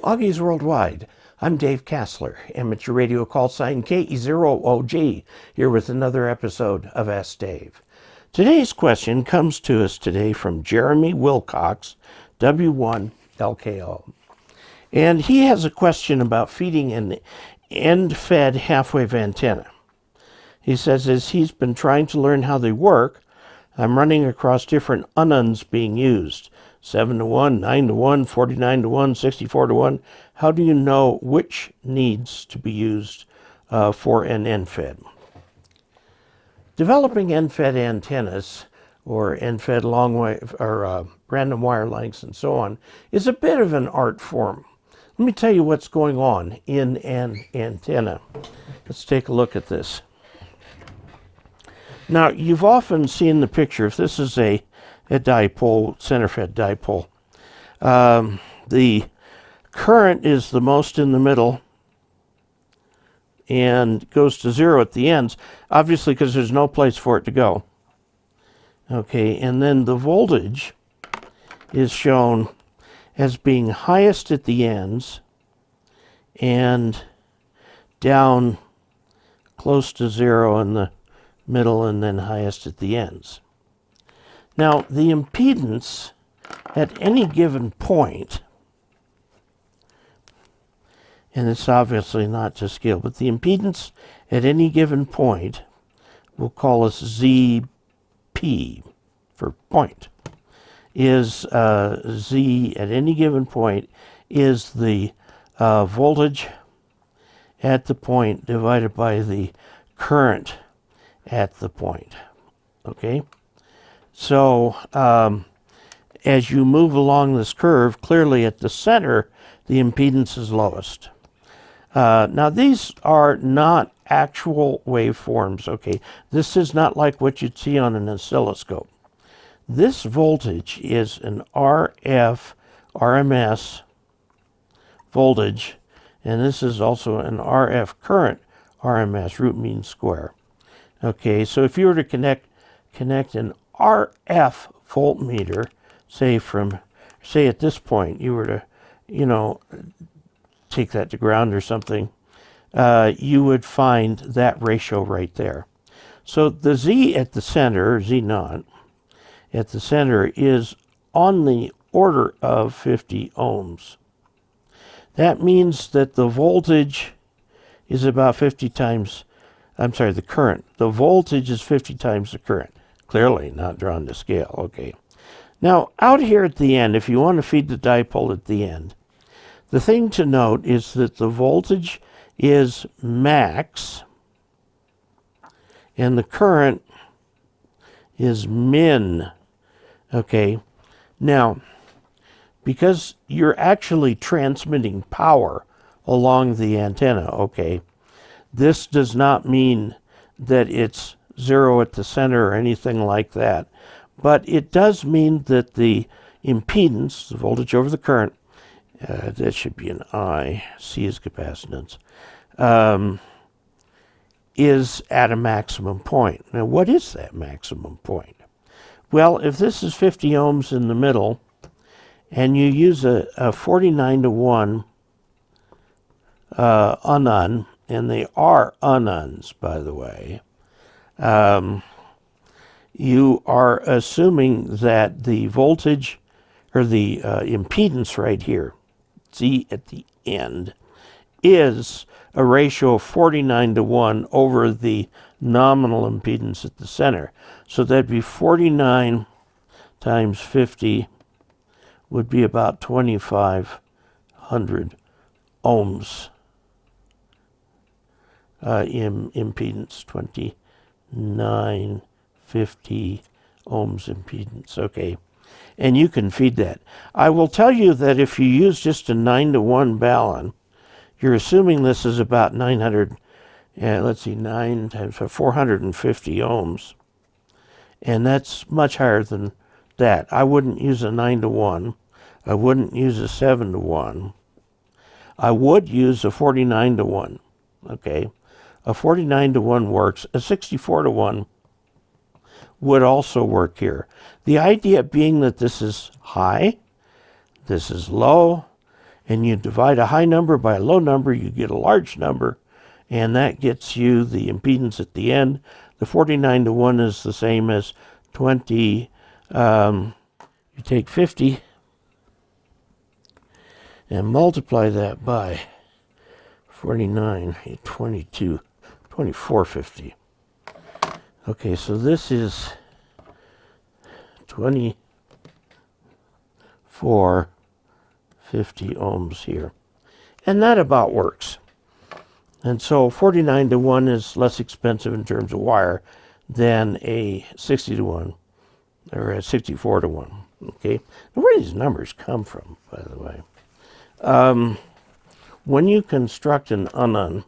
Augies Worldwide. I'm Dave Casler, amateur radio call sign KE0OG, here with another episode of Ask Dave. Today's question comes to us today from Jeremy Wilcox, W1LKO. And he has a question about feeding an end-fed half-wave antenna. He says as he's been trying to learn how they work, I'm running across different ununs being used. 7 to 1, 9 to 1, 49 to 1, 64 to 1. How do you know which needs to be used uh, for an end-fed? Developing end-fed antennas or end-fed long wave or uh, random wire lengths and so on is a bit of an art form. Let me tell you what's going on in an antenna. Let's take a look at this. Now, you've often seen the picture. If this is a a dipole, center-fed dipole. Um, the current is the most in the middle and goes to zero at the ends, obviously because there's no place for it to go. Okay, and then the voltage is shown as being highest at the ends and down close to zero in the middle and then highest at the ends. Now, the impedance at any given point, and it's obviously not to scale, but the impedance at any given point, we'll call this ZP for point, is uh, Z at any given point is the uh, voltage at the point divided by the current at the point. Okay? So um, as you move along this curve, clearly at the center, the impedance is lowest. Uh, now these are not actual waveforms, okay? This is not like what you'd see on an oscilloscope. This voltage is an RF RMS voltage, and this is also an RF current RMS, root mean square. Okay, so if you were to connect connect an RF voltmeter, say from, say at this point, you were to, you know, take that to ground or something, uh, you would find that ratio right there. So the Z at the center, Z naught, at the center is on the order of 50 ohms. That means that the voltage is about 50 times, I'm sorry, the current. The voltage is 50 times the current. Clearly not drawn to scale. Okay. Now, out here at the end, if you want to feed the dipole at the end, the thing to note is that the voltage is max and the current is min. Okay. Now, because you're actually transmitting power along the antenna, okay, this does not mean that it's zero at the center or anything like that. But it does mean that the impedance, the voltage over the current, uh, that should be an I, C is capacitance, um, is at a maximum point. Now, what is that maximum point? Well, if this is 50 ohms in the middle, and you use a, a 49 to 1 uh, unun, and they are ununs, by the way, um, you are assuming that the voltage or the uh, impedance right here, Z at the end, is a ratio of 49 to 1 over the nominal impedance at the center. So that'd be 49 times 50 would be about 2,500 ohms uh, in impedance, 20 950 ohms impedance. Okay. And you can feed that. I will tell you that if you use just a 9 to 1 balun, you're assuming this is about 900, yeah, uh, let's see, 9 times 450 ohms. And that's much higher than that. I wouldn't use a 9 to 1. I wouldn't use a 7 to 1. I would use a 49 to 1. Okay. A 49 to 1 works. A 64 to 1 would also work here. The idea being that this is high, this is low, and you divide a high number by a low number, you get a large number, and that gets you the impedance at the end. The 49 to 1 is the same as 20. Um, you take 50 and multiply that by 49, 22, 2450. Okay, so this is 2450 ohms here. And that about works. And so 49 to 1 is less expensive in terms of wire than a 60 to 1 or a 64 to 1. Okay, now where do these numbers come from, by the way? Um, when you construct an unun,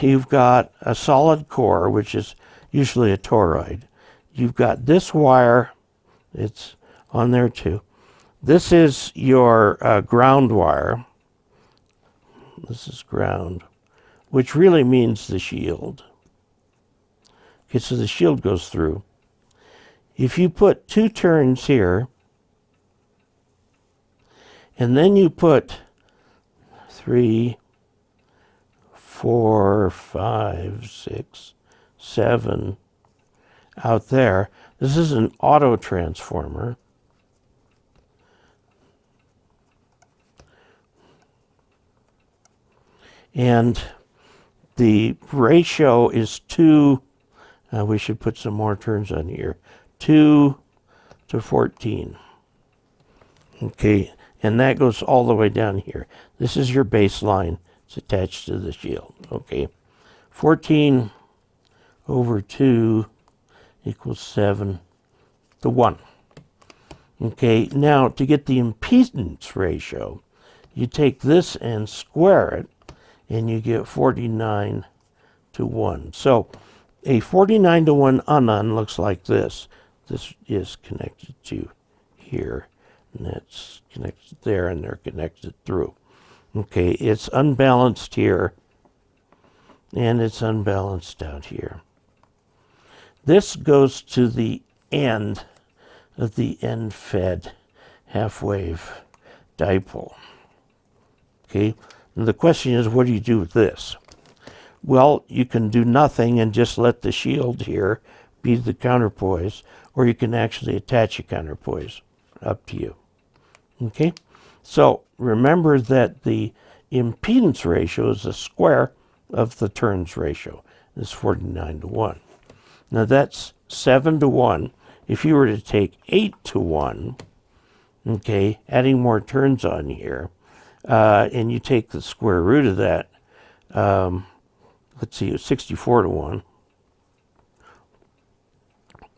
you've got a solid core, which is usually a toroid. You've got this wire, it's on there too. This is your uh, ground wire. This is ground, which really means the shield. Okay, so the shield goes through. If you put two turns here, and then you put three, four, five, six, seven out there. This is an auto transformer. And the ratio is 2, uh, we should put some more turns on here, 2 to 14. Okay, and that goes all the way down here. This is your baseline. It's attached to the shield. Okay. 14 over 2 equals 7 to 1. Okay, now to get the impedance ratio, you take this and square it, and you get 49 to 1. So a 49 to 1 unun looks like this. This is connected to here and that's connected there and they're connected through. Okay, it's unbalanced here and it's unbalanced out here. This goes to the end of the end-fed half-wave dipole. Okay, and the question is, what do you do with this? Well, you can do nothing and just let the shield here be the counterpoise, or you can actually attach a counterpoise. Up to you. Okay, so remember that the impedance ratio is the square of the turns ratio. It's 49 to 1. Now that's 7 to 1. If you were to take 8 to 1, okay, adding more turns on here, uh, and you take the square root of that, um, let's see, 64 to 1,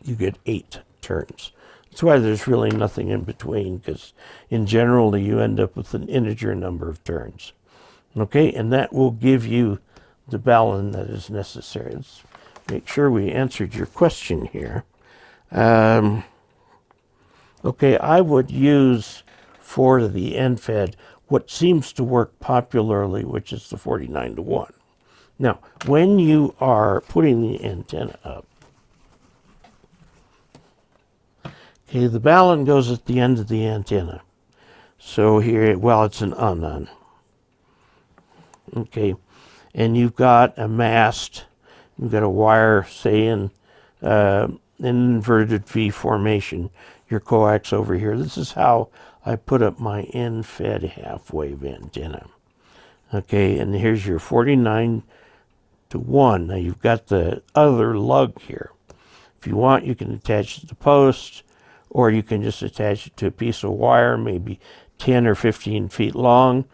you get 8 turns. That's why there's really nothing in between, because in general you end up with an integer number of turns. Okay, and that will give you the balun that is necessary. Let's make sure we answered your question here. Um, okay, I would use for the end-fed what seems to work popularly, which is the 49 to 1. Now, when you are putting the antenna up, Okay, the balun goes at the end of the antenna. So here, well, it's an unun. Okay, and you've got a mast, you've got a wire, say in uh, an inverted V formation, your coax over here. This is how I put up my end-fed half-wave antenna. Okay, and here's your 49 to 1. Now you've got the other lug here. If you want, you can attach the post or you can just attach it to a piece of wire, maybe 10 or 15 feet long,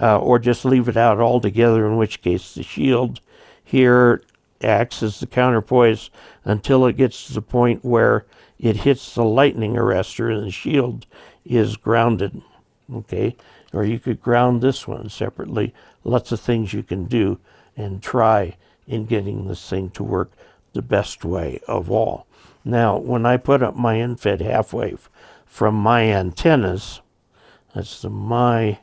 uh, or just leave it out altogether, in which case the shield here acts as the counterpoise until it gets to the point where it hits the lightning arrestor and the shield is grounded. Okay, or you could ground this one separately. Lots of things you can do and try in getting this thing to work the best way of all. Now, when I put up my end-fed half wave from MyAntennas, that's the my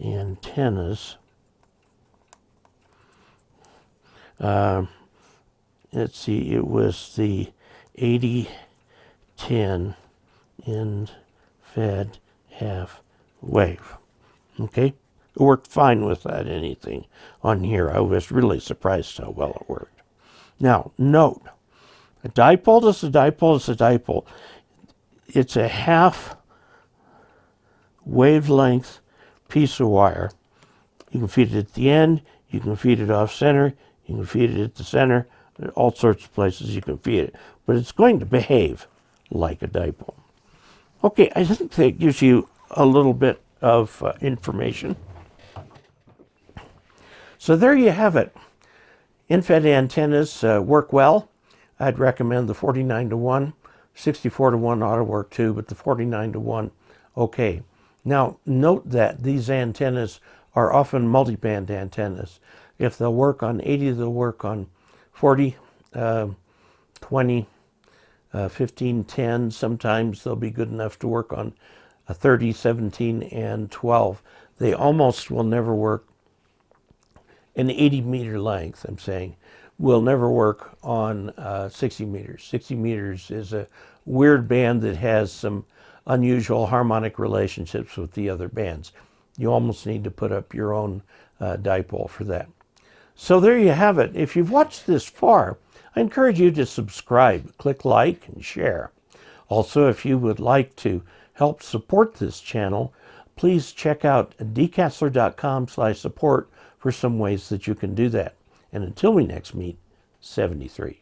antennas, uh, let's see, it was the 80-10 end fed half wave. Okay? It worked fine without anything on here. I was really surprised how well it worked. Now, note, a dipole is a dipole is a dipole. It's a half wavelength piece of wire. You can feed it at the end, you can feed it off center, you can feed it at the center, all sorts of places you can feed it. But it's going to behave like a dipole. Okay, I think that gives you a little bit of uh, information. So there you have it. End-fed antennas uh, work well. I'd recommend the 49 to 1. 64 to 1 ought to work too, but the 49 to 1, okay. Now, note that these antennas are often multiband antennas. If they'll work on 80, they'll work on 40, uh, 20, uh, 15, 10. Sometimes they'll be good enough to work on a 30, 17, and 12. They almost will never work an 80 meter length, I'm saying, will never work on uh, 60 meters. 60 meters is a weird band that has some unusual harmonic relationships with the other bands. You almost need to put up your own uh, dipole for that. So there you have it. If you've watched this far, I encourage you to subscribe, click like, and share. Also, if you would like to help support this channel, please check out dcasler.com slash support for some ways that you can do that. And until we next meet, 73.